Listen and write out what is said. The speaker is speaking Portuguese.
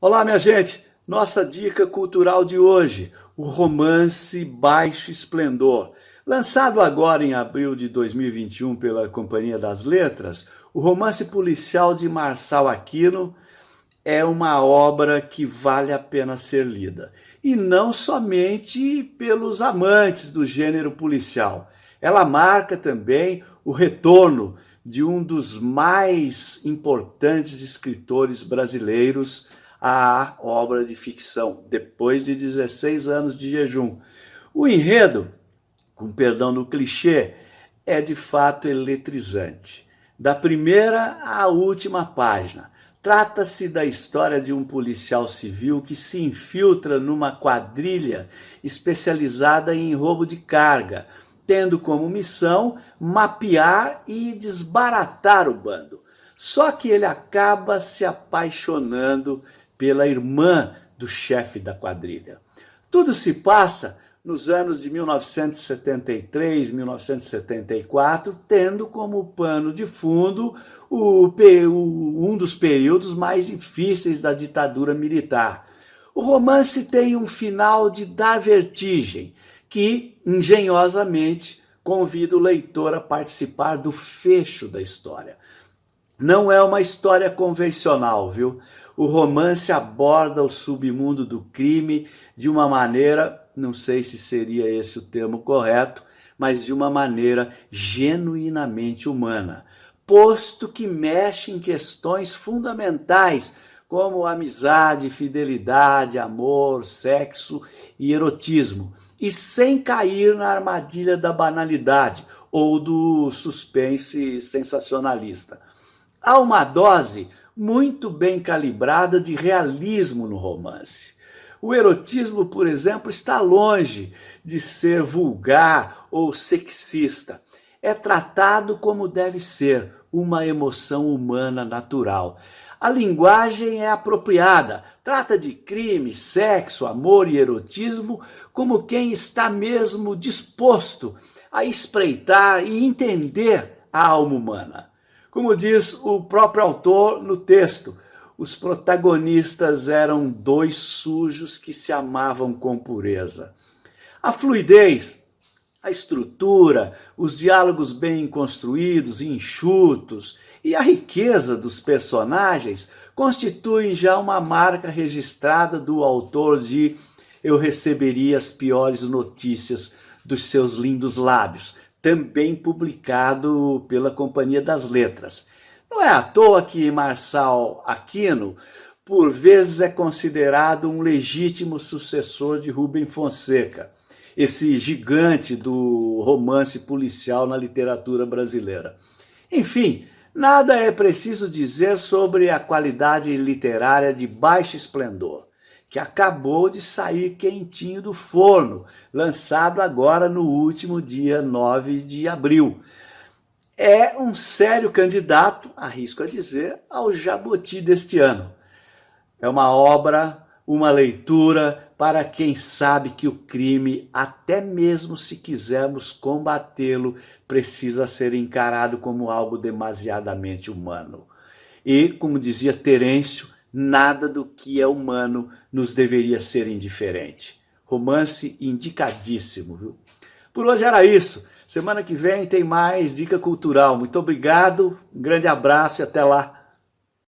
Olá, minha gente! Nossa dica cultural de hoje, o romance Baixo Esplendor. Lançado agora em abril de 2021 pela Companhia das Letras, o romance policial de Marçal Aquino é uma obra que vale a pena ser lida. E não somente pelos amantes do gênero policial. Ela marca também o retorno de um dos mais importantes escritores brasileiros, a obra de ficção, depois de 16 anos de jejum. O enredo, com perdão do clichê, é de fato eletrizante. Da primeira à última página, trata-se da história de um policial civil que se infiltra numa quadrilha especializada em roubo de carga, tendo como missão mapear e desbaratar o bando. Só que ele acaba se apaixonando pela irmã do chefe da quadrilha. Tudo se passa nos anos de 1973, 1974, tendo como pano de fundo o, um dos períodos mais difíceis da ditadura militar. O romance tem um final de dar vertigem, que, engenhosamente, convida o leitor a participar do fecho da história. Não é uma história convencional, viu? O romance aborda o submundo do crime de uma maneira, não sei se seria esse o termo correto, mas de uma maneira genuinamente humana, posto que mexe em questões fundamentais como amizade, fidelidade, amor, sexo e erotismo, e sem cair na armadilha da banalidade ou do suspense sensacionalista. Há uma dose muito bem calibrada de realismo no romance. O erotismo, por exemplo, está longe de ser vulgar ou sexista. É tratado como deve ser, uma emoção humana natural. A linguagem é apropriada, trata de crime, sexo, amor e erotismo como quem está mesmo disposto a espreitar e entender a alma humana. Como diz o próprio autor no texto, os protagonistas eram dois sujos que se amavam com pureza. A fluidez, a estrutura, os diálogos bem construídos e enxutos e a riqueza dos personagens constituem já uma marca registrada do autor de Eu receberia as piores notícias dos seus lindos lábios, também publicado pela Companhia das Letras. Não é à toa que Marçal Aquino, por vezes, é considerado um legítimo sucessor de Rubem Fonseca, esse gigante do romance policial na literatura brasileira. Enfim, nada é preciso dizer sobre a qualidade literária de baixo esplendor que acabou de sair quentinho do forno, lançado agora no último dia 9 de abril. É um sério candidato, arrisco a dizer, ao Jabuti deste ano. É uma obra, uma leitura para quem sabe que o crime, até mesmo se quisermos combatê-lo, precisa ser encarado como algo demasiadamente humano. E, como dizia Terêncio, nada do que é humano nos deveria ser indiferente. Romance indicadíssimo, viu? Por hoje era isso. Semana que vem tem mais Dica Cultural. Muito obrigado, um grande abraço e até lá.